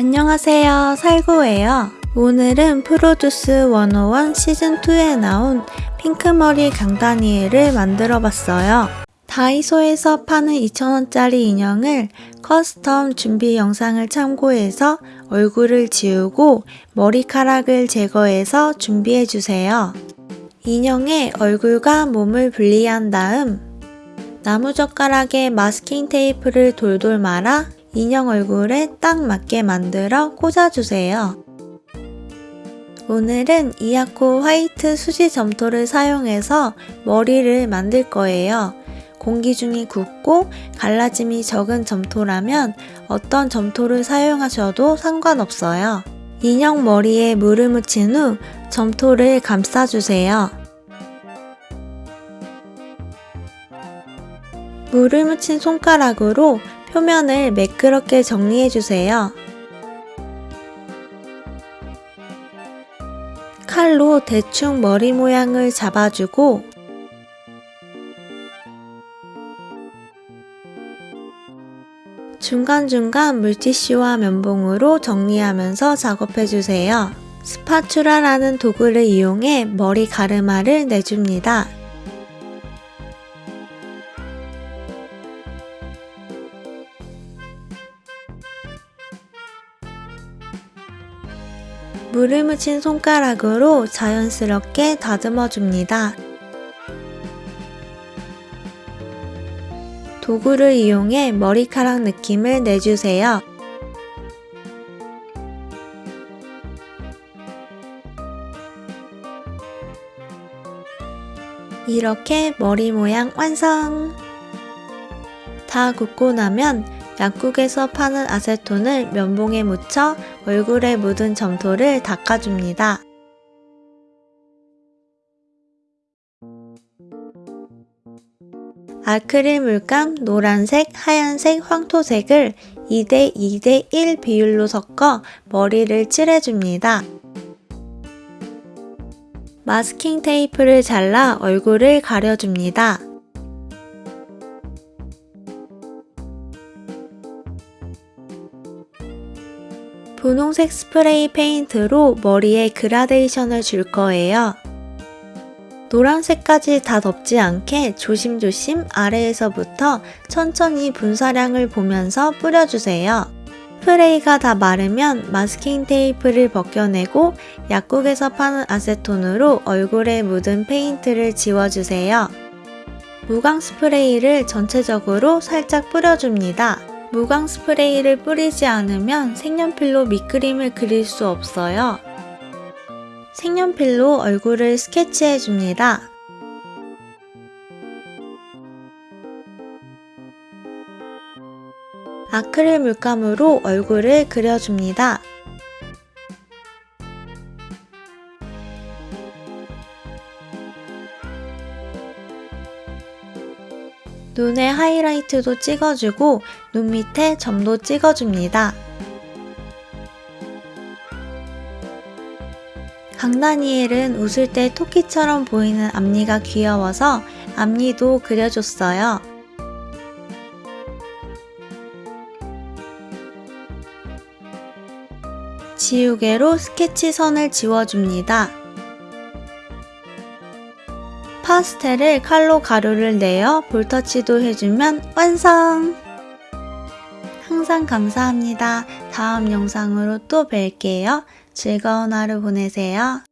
안녕하세요. 살구예요. 오늘은 프로듀스 101 시즌2에 나온 핑크머리 강다니엘을 만들어 봤어요. 다이소에서 파는 2,000원짜리 인형을 custom 준비 영상을 참고해서 얼굴을 지우고 머리카락을 제거해서 준비해 주세요. 인형의 얼굴과 몸을 분리한 다음 나무젓가락에 마스킹 테이프를 돌돌 말아 인형 얼굴에 딱 맞게 만들어 꽂아주세요. 오늘은 이아코 화이트 수지 점토를 사용해서 머리를 만들 거예요. 공기 중이 굳고 갈라짐이 적은 점토라면 어떤 점토를 사용하셔도 상관없어요. 인형 머리에 물을 묻힌 후 점토를 감싸주세요. 물을 묻힌 손가락으로 표면을 매끄럽게 정리해주세요. 칼로 대충 머리 모양을 잡아주고 중간중간 물티슈와 면봉으로 정리하면서 작업해주세요. 스파츌라라는 도구를 이용해 머리 가르마를 내줍니다. 물을 묻힌 손가락으로 자연스럽게 다듬어 줍니다. 도구를 이용해 머리카락 느낌을 내주세요. 이렇게 머리 모양 완성! 다 굽고 나면 약국에서 파는 아세톤을 면봉에 묻혀 얼굴에 묻은 점토를 닦아줍니다. 아크릴 물감 노란색, 하얀색, 황토색을 2대 2대 1 비율로 섞어 머리를 칠해줍니다. 마스킹 테이프를 잘라 얼굴을 가려줍니다. 분홍색 스프레이 페인트로 머리에 그라데이션을 줄 거예요. 노란색까지 다 덮지 않게 조심조심 아래에서부터 천천히 분사량을 보면서 뿌려주세요. 스프레이가 다 마르면 마스킹 테이프를 벗겨내고 약국에서 파는 아세톤으로 얼굴에 묻은 페인트를 지워주세요. 무광 스프레이를 전체적으로 살짝 뿌려줍니다. 무광 스프레이를 뿌리지 않으면 색연필로 밑그림을 그릴 수 없어요. 색연필로 얼굴을 스케치해 줍니다. 아크릴 물감으로 얼굴을 그려줍니다. 눈에 하이라이트도 찍어주고 눈 밑에 점도 찍어줍니다. 강다니엘은 웃을 때 토끼처럼 보이는 앞니가 귀여워서 앞니도 그려줬어요. 지우개로 스케치 선을 지워줍니다. 파스텔을 칼로 가루를 내어 볼터치도 해주면 완성! 항상 감사합니다. 다음 영상으로 또 뵐게요. 즐거운 하루 보내세요.